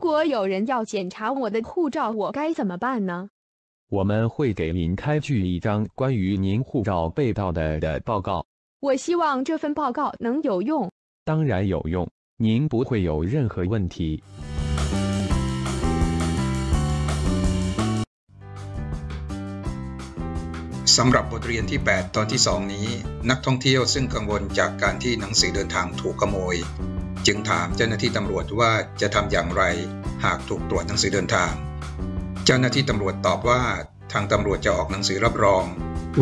果有人要检查我的护照，我该怎么办呢？我们会给您开具一张关于您护照被盗的的报告，我希望这份报告能有用。当然有用，您不会有任何问题。สำหรับบทเรียนที่ 8 ตอนที่ 2 นี้ นักท่องเที่ยวซึ่งกังวลจากการที่หนังสือเดินทางถูกขโมย จึงถามเจ้าหน้าที่ตำรวจว่าจะทำอย่างไรหากถูกตรวจหนังสือเดินทาง เจ้าหน้าที่ตำรวจตอบว่าทางตำรวจจะออกหนังสือรับรอง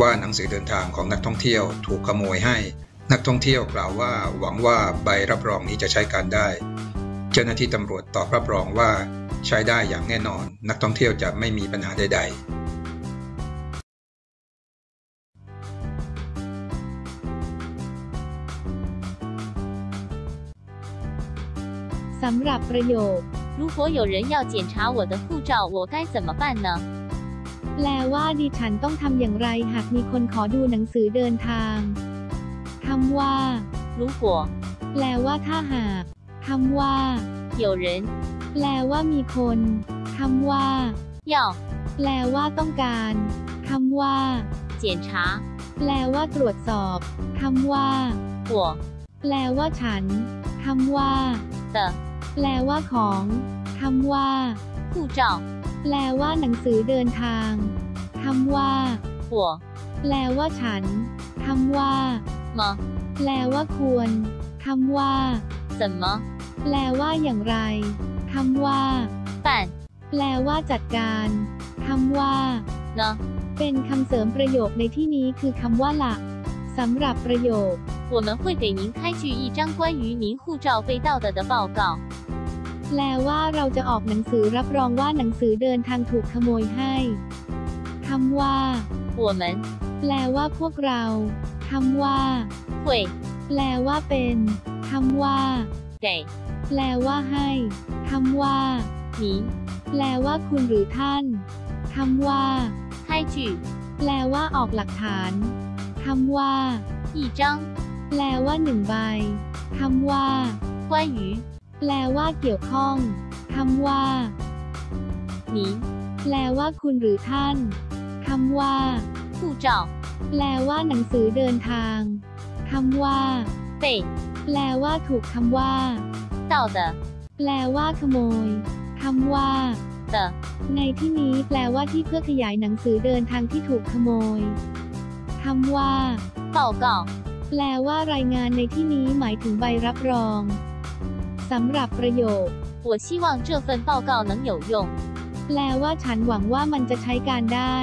ว่าหนังสือเดินทางของนักท่องเที่ยวถูกขโมยให้ นักท่องเที่ยวกล่าวว่าหวังว่าใบรับรองนี้จะใช้การได้ เจ้าหน้าที่ตำรวจตอบรับรองว่าใช้ได้อย่างแน่นอน นักท่องเที่ยวจะไม่มีปัญหาใด ๆ สำหรับประโยค 如果有人要检查我的护照，我该怎么办呢？ แปลว่าดิฉันต้องทำอย่างไรหากมีคนขอดูหนังสือเดินทางคำว่า 如果 แปลว่าถ้าหากคำว่า 有人 แปลว่ามีคนคำว่า 要 แปลว่าต้องการคำว่า 检查 แปลว่าตรวจสอบคำว่า 我 แปลว่าฉันคำว่า 的 แปลว่าของคำว่าผู้จ้าแปลว่าหนังสือเดินทางคำว่าหัวแปลว่าฉันคำว่าหมอแปลว่าควรคำว่า什么แปลว่าอย่างไรคำว่าแต่แปลว่าจัดการคำว่าเนาะเป็นคำเสริมประโยคในที่นี้คือคำว่าหลักสำหรับประโยค 我们会给您开具一张关于您护照被盗的的报告。 แปลว่าเราจะออกหนังสือรับรองว่าหนังสือเดินทางถูกขโมยให้คำว่า 我们 แปลว่าพวกเราคำว่า 会 แปลว่าเป็นคำว่า 给 แปลว่าให้คำว่า 您 แปลว่าคุณหรือท่านคำว่า 开具 แปลว่าออกหลักฐานคำว่า 一张 แปลว่าหนึ่งใบคำว่า关于แปลว่าเกี่ยวข้องคำว่าหนีแปลว่าคุณหรือท่านคำว่าผู้จ้บแปลว่าหนังสือเดินทางคำว่าเตแปลว่าถูกคำว่าเต่าเดแปลว่าขโมยคำว่าเตในที่นี้แปลว่าที่เพื่อขยายหนังสือเดินทางที่ถูกขโมยคำว่าเต่าเก่า แปลว่ารายงานในที่นี้หมายถึงใบรับรองสำหรับประโยค 我希望这份报告能有用。 แปลว่าฉันหวังว่ามันจะใช้การได้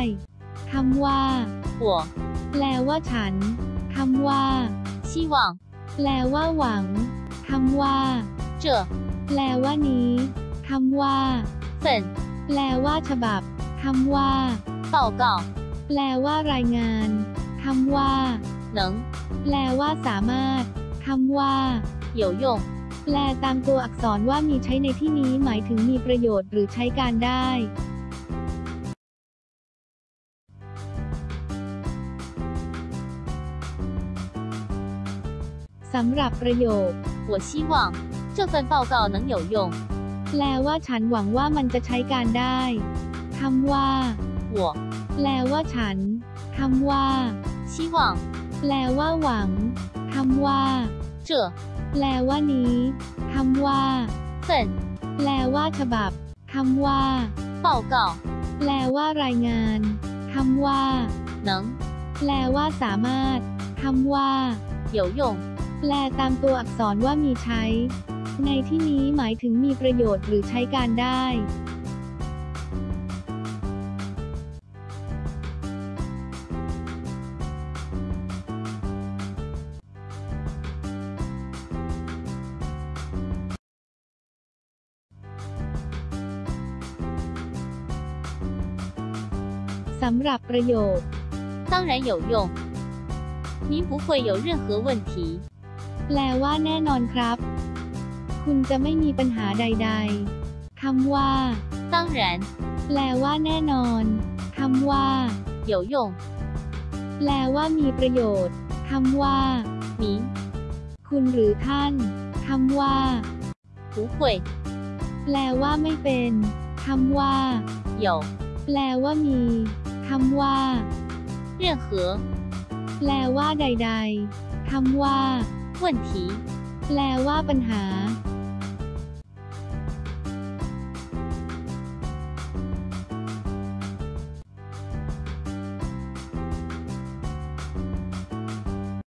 คำว่า 我 แปลว่าฉันคำว่า 希望 แปลว่าหวังคำว่า 这 แปลว่านี้คำว่า 份 แปลว่าฉบับคำว่า 报告 แปลว่ารายงานคำว่า 能 แปลว่าสามารถคำว่า 有用。 แปลตามตัวอักษรว่ามีใช้ในที่นี้หมายถึงมีประโยชน์หรือใช้การได้ สำหรับประโยค 我希望这份报告能有用。 แปลว่าฉันหวังว่ามันจะใช้การได้คำว่า 我 แปลว่าฉันคำว่า 希望 แปลว่าหวังคำว่า 这 แปลว่านี้คำว่า 份 แปลว่าฉบับคำว่า 报告 แปลว่ารายงานคำว่า 能 แปลว่าสามารถคำว่า 有用。 แปลตามตัวอักษรว่ามีใช้ ในที่นี้หมายถึงมีประโยชน์หรือใช้การได้ สำหรับประโยค 当然有用，您不会有任何问题。 แปลว่าแน่นอนครับ คุณจะไม่มีปัญหาใดๆ คำว่า 当然 แปลว่าแน่นอน คำว่า 有用， แปลว่ามีประโยชน์ คำว่า 您 คุณหรือท่าน คำว่า 不会 แ แปลว่าไม่เป็นคำว่า 有 แปลว่ามี คำว่าเรื่องเหอแปลว่าใด ๆคำว่า问题แปลว่าปัญหา